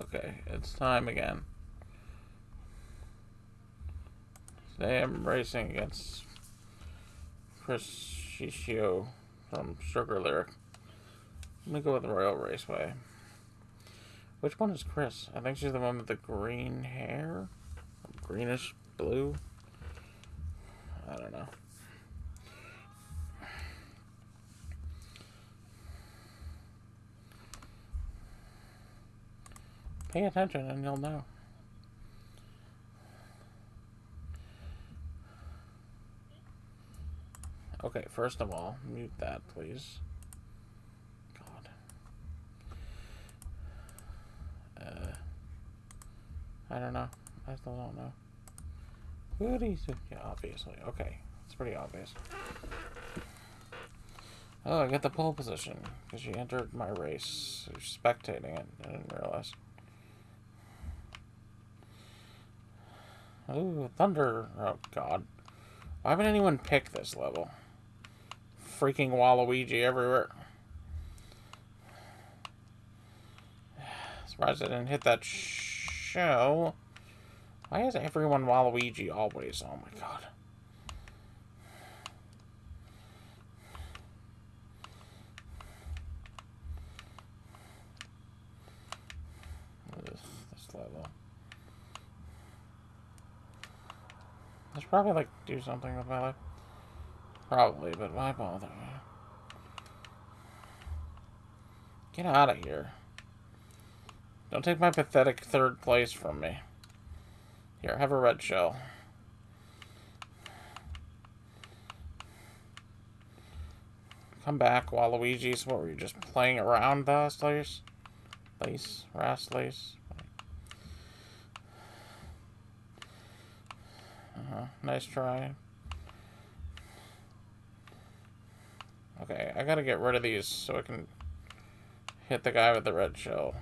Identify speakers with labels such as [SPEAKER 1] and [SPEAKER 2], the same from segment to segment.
[SPEAKER 1] Okay, it's time again. Today I'm racing against Chris Shishio from Sugar Lyric. Let me go with the Royal Raceway. Which one is Chris? I think she's the one with the green hair? Greenish blue? I don't know. Pay attention and you'll know. Okay, first of all, mute that, please. God. Uh, I don't know. I still don't know. Do? Yeah, obviously. Okay, it's pretty obvious. Oh, I got the pole position because you entered my race. You're spectating it. I didn't realize. Ooh, thunder. Oh, God. Why haven't anyone picked this level? Freaking Waluigi everywhere. Surprised I didn't hit that show. Why is everyone Waluigi always? Oh my god. This, this level. I should probably like do something with my life. Probably, but why bother? Get out of here. Don't take my pathetic third place from me. Here, have a red shell. Come back, Waluigi's. What were you, just playing around, last Lace? Lace? Rast Lace? Uh-huh. Nice try. Okay, I gotta get rid of these so I can hit the guy with the red shell.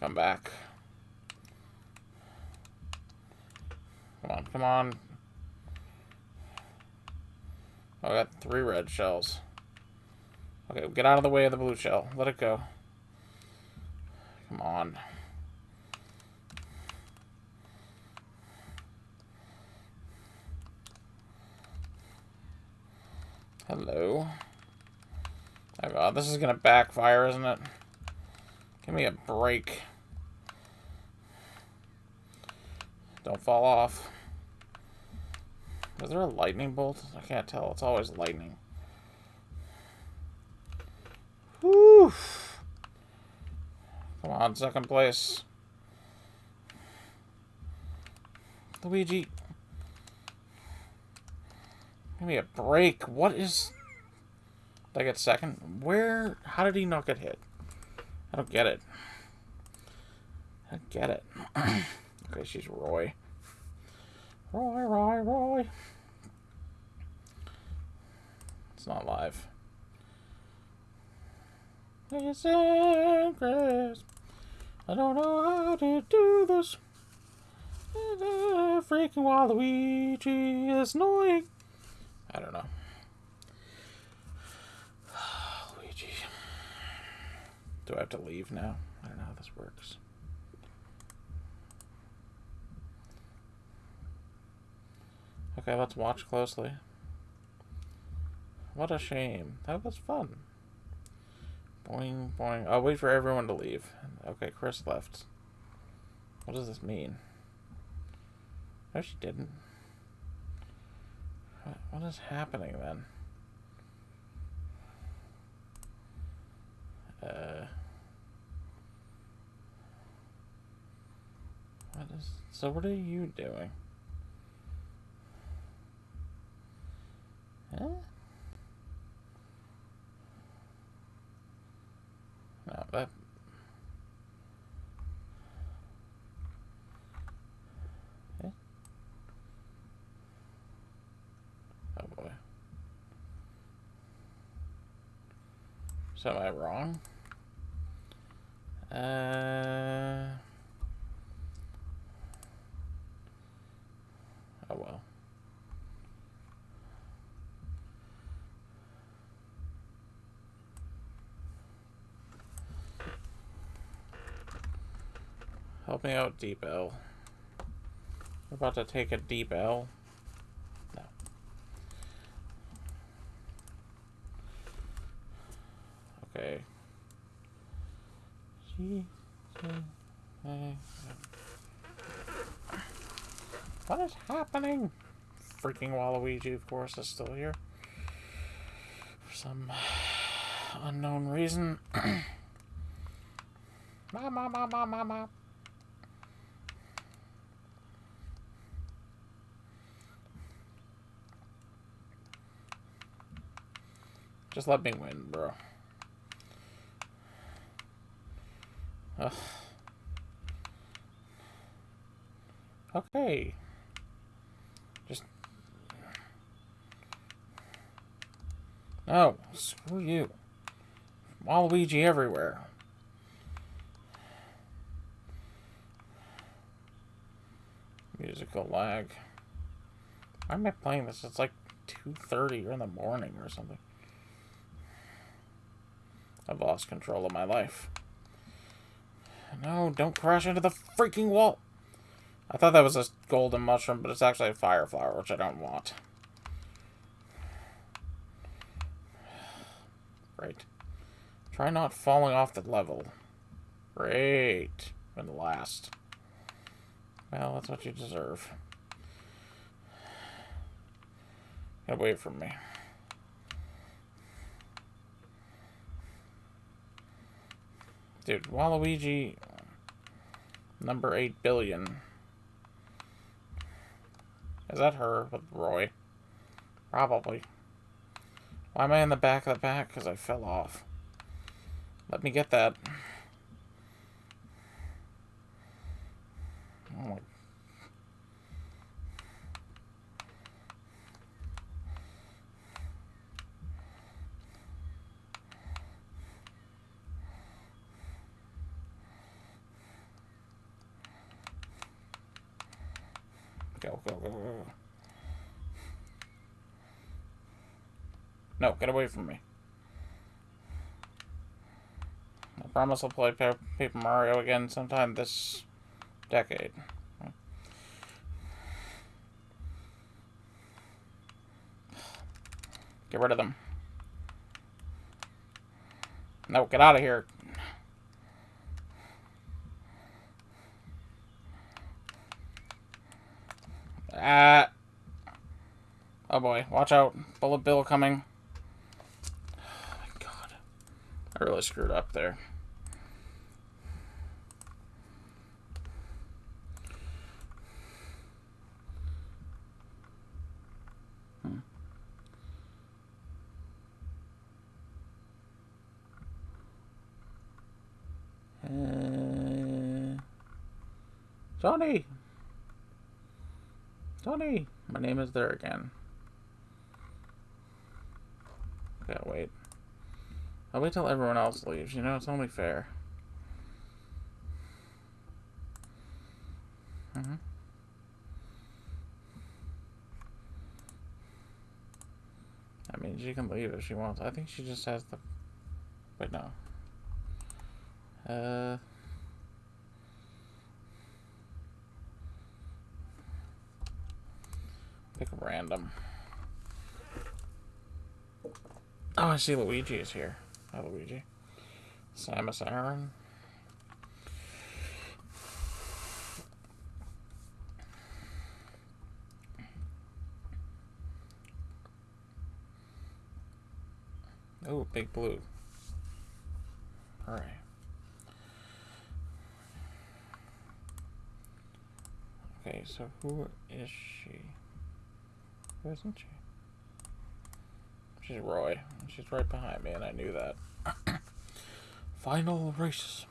[SPEAKER 1] Come back. Come on, come on. Oh, I got three red shells. Okay, get out of the way of the blue shell. Let it go. Come on. Hello. Oh god, this is gonna backfire, isn't it? Give me a break. Don't fall off. Is there a lightning bolt? I can't tell. It's always lightning. Whew. Come on, second place. Luigi. Give me a break. What is... Did I get second? Where... How did he not get hit? I don't get it. I don't get it. okay, she's Roy. Roy, Roy, Roy. It's not live. It's Chris. I don't know how to do this. Freaking Waluigi is annoying. I don't know. Luigi. Do I have to leave now? I don't know how this works. Okay, let's watch closely. What a shame. That was fun. Boing, boing. I'll wait for everyone to leave. Okay, Chris left. What does this mean? No, she didn't. What is happening then? Uh, what is so? What are you doing? Huh? No, that So am I wrong? Uh... Oh well. Help me out, DeepL. about to take a Deep L. happening? Freaking Waluigi, of course, is still here. For some unknown reason. ma ma ma ma ma ma. Just let me win, bro. Ugh. Okay. Just... Oh, screw you. Waluigi everywhere. Musical lag. Why am I playing this? It's like 2.30 in the morning or something. I've lost control of my life. No, don't crash into the freaking wall. I thought that was a golden mushroom, but it's actually a fire flower, which I don't want. Great. Try not falling off the level. Great. And last. Well, that's what you deserve. Get away from me. Dude, Waluigi, number 8 billion. Is that her with Roy? Probably. Why am I in the back of the pack? Because I fell off. Let me get that. Oh my Go, go, go, go. No, get away from me. I promise I'll play Paper Mario again sometime this decade. Get rid of them. No, get out of here. Ah. Oh boy, watch out. Bullet Bill coming. Oh my god. I really screwed up there. Hmm. Uh, Johnny! Tony! My name is there again. I'll wait. I'll wait till everyone else leaves. You know, it's only fair. Mm hmm I mean, she can leave if she wants. I think she just has the... Wait, no. Uh... Pick a random. Oh, I see Luigi is here. Luigi. Samus Aran. Oh, big blue. Alright. Okay, so who is she? Who isn't she? She's Roy. She's right behind me, and I knew that. Final race.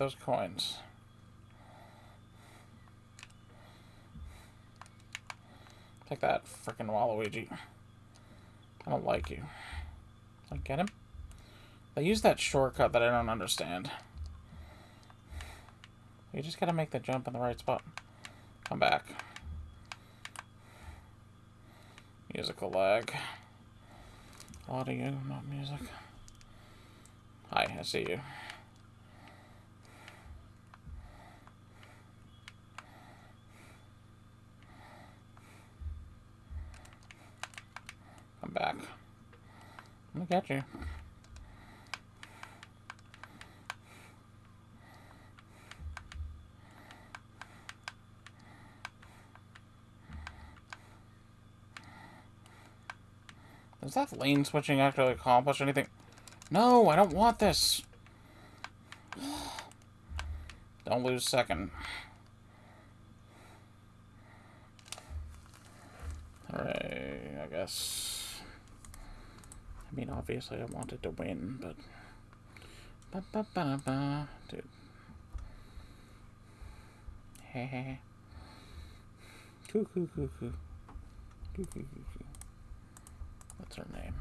[SPEAKER 1] Those coins. Take that, frickin' Waluigi. I don't like you. I get him? They use that shortcut that I don't understand. You just gotta make the jump in the right spot. Come back. Musical lag. Audio, not music. Hi, I see you. Come back. You. Does that lane switching actually accomplish anything? No, I don't want this. Don't lose second. Alright, I guess. I mean, obviously I wanted to win, but... Ba -ba -ba -ba. Dude. Heh Coo coo coo coo. Coo coo coo coo. What's her name?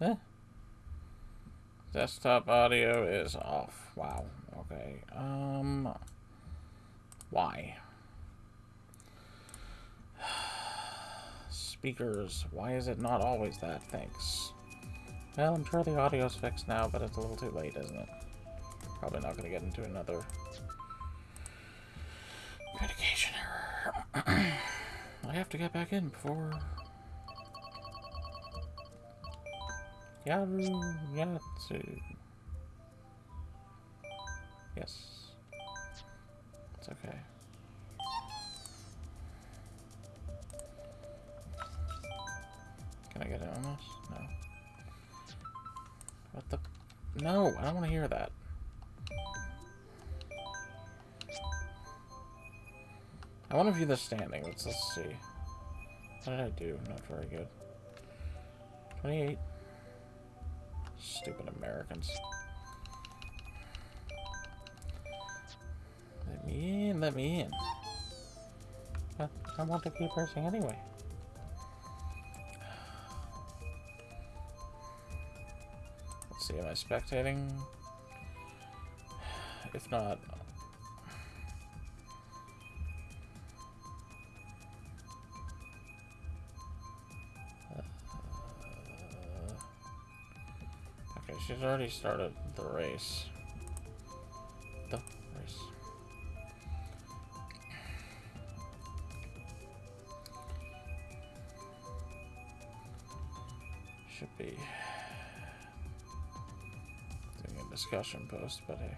[SPEAKER 1] Eh. Desktop audio is off. Wow. Okay. Um. Why? Speakers. Why is it not always that? Thanks. Well, I'm sure the audio's fixed now, but it's a little too late, isn't it? Probably not going to get into another communication error. I have to get back in before Yaru Yatsu. Yes. It's okay. Can I get it on this? No. What the? No, I don't want to hear that. I want to view the standing. Let's, let's see. What did I do? Not very good. 28. Stupid Americans. Let me in, let me in. I want to keep racing anyway. See, am I spectating? If not, uh, Okay, she's already started the race. Discussion post, but hey.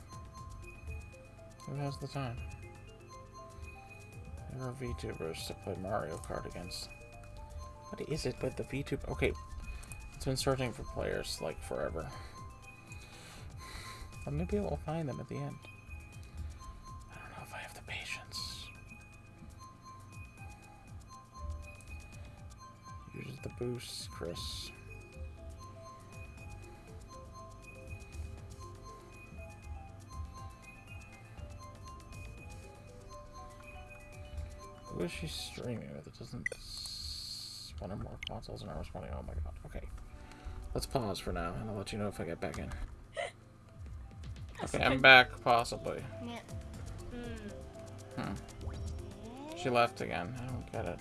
[SPEAKER 1] Who has the time? There are VTubers to play Mario Kart against. What is it with the VTuber? Okay, it's been searching for players, like, forever. But maybe we'll find them at the end. I don't know if I have the patience. Use the boost, Chris. Who is she streaming with? It doesn't... One or more consoles and I responding. Oh my god. Okay. Let's pause for now, and I'll let you know if I get back in. Okay, I'm back, possibly. Hmm. She left again. I don't get it.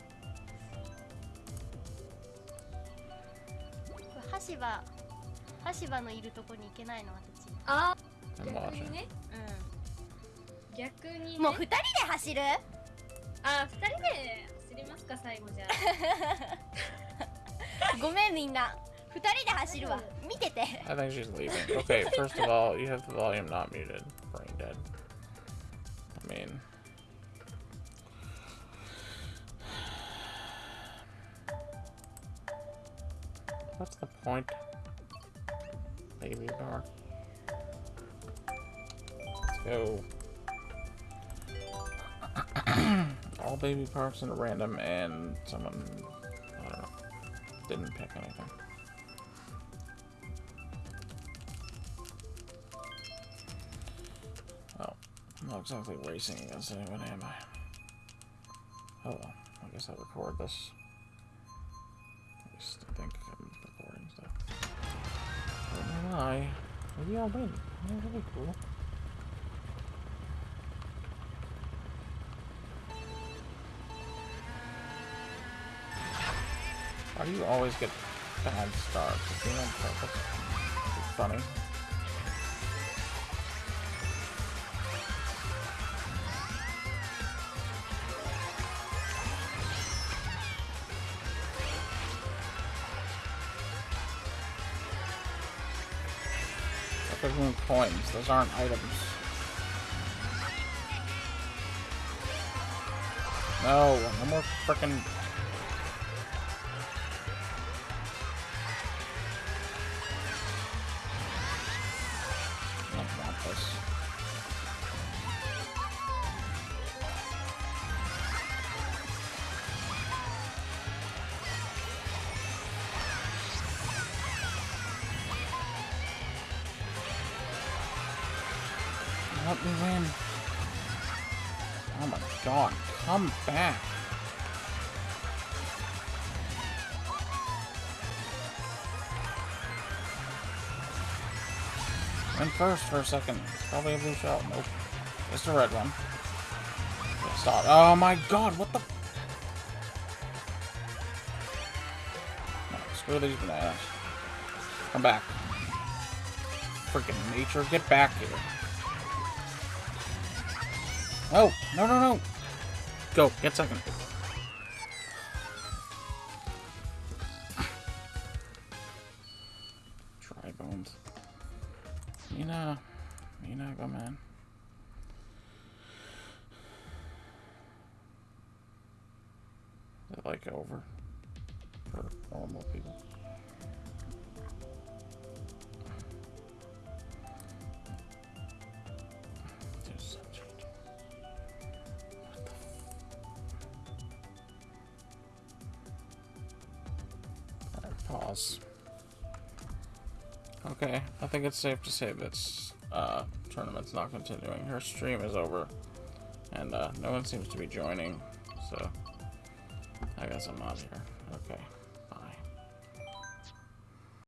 [SPEAKER 2] 橋場橋場のいるとこに行けないの私
[SPEAKER 3] あ
[SPEAKER 1] I'm
[SPEAKER 3] 逆
[SPEAKER 1] watching.
[SPEAKER 3] にね逆にね
[SPEAKER 2] もう二人で走る
[SPEAKER 3] あ二人で走りますか 最後じゃ
[SPEAKER 1] I think she's leaving. Okay, first of all, you have the volume not muted. Brain dead. I mean. What's the point? Baby Park Let's go. all baby parks in a random and someone I don't know didn't pick anything. Oh, I'm not exactly racing against anyone, am I? Oh well, I guess I'll record this. I think I'm recording stuff. I don't know why. Maybe I'll win. That'd be cool. Why do you always get bad? Is it on purpose? Funny. Coins. Those aren't items. No, no more frickin' Let me win. Oh my god, come back. Went first for a second. Probably a blue shell. Nope. It's a red one. Stop. Oh my god, what the? No, screw these bananas. Come back. Freaking nature, get back here. No, no, no, no. Go, get second. Dry Bones. Mina, Mina, go man. Is like over for normal people? There's Okay, I think it's safe to say this uh, tournament's not continuing. Her stream is over, and uh, no one seems to be joining, so I guess I'm out here. Okay.